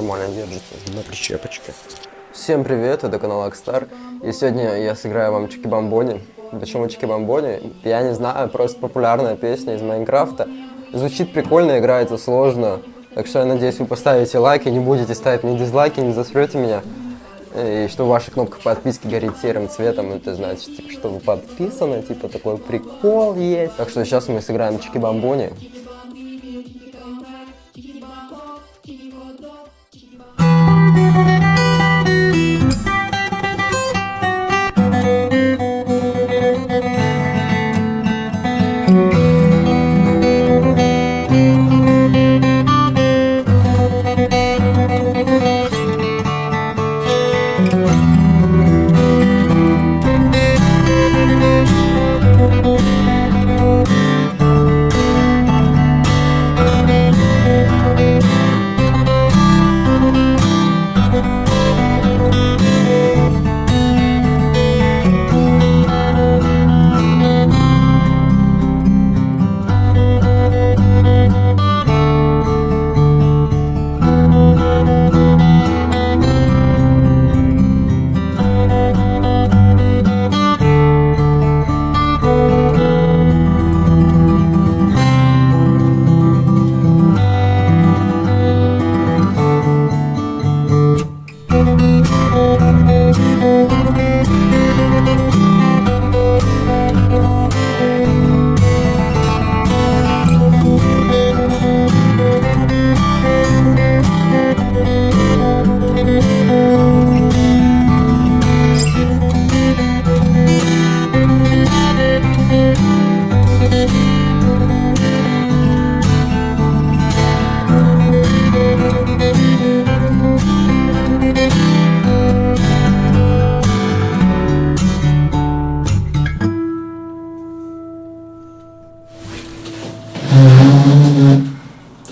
нормально держится на прищепочке. Всем привет, это канал Акстар. И сегодня я сыграю вам Чики Бомбони. Почему Чики Бомбони? Я не знаю, просто популярная песня из Майнкрафта. Звучит прикольно, играется сложно. Так что я надеюсь, вы поставите лайки, не будете ставить ни дизлайки, не засрете меня. И что ваша кнопка подписки горит серым цветом, это значит, типа, что вы подписаны, типа такой прикол есть. Так что сейчас мы сыграем Чики Música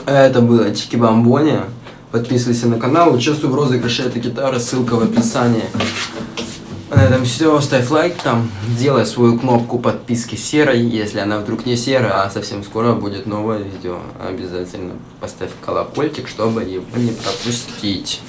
Это было Чики Бомбони. Подписывайся на канал, участвуй в розыгрыше этой гитары, ссылка в описании. На этом все, ставь лайк там, делай свою кнопку подписки серой, если она вдруг не серая, а совсем скоро будет новое видео. Обязательно поставь колокольчик, чтобы его не пропустить.